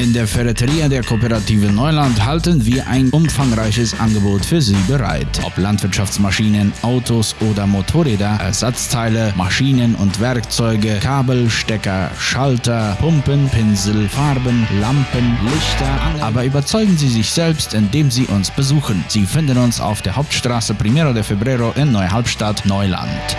In der Ferreteria der Kooperative Neuland halten wir ein umfangreiches Angebot für Sie bereit. Ob Landwirtschaftsmaschinen, Autos oder Motorräder, Ersatzteile, Maschinen und Werkzeuge, Kabel, Stecker, Schalter, Pumpen, Pinsel, Farben, Lampen, Lichter, Aber überzeugen Sie sich selbst, indem Sie uns besuchen. Sie finden uns auf der Hauptstraße Primero de Febrero in Neuhalbstadt, Neuland.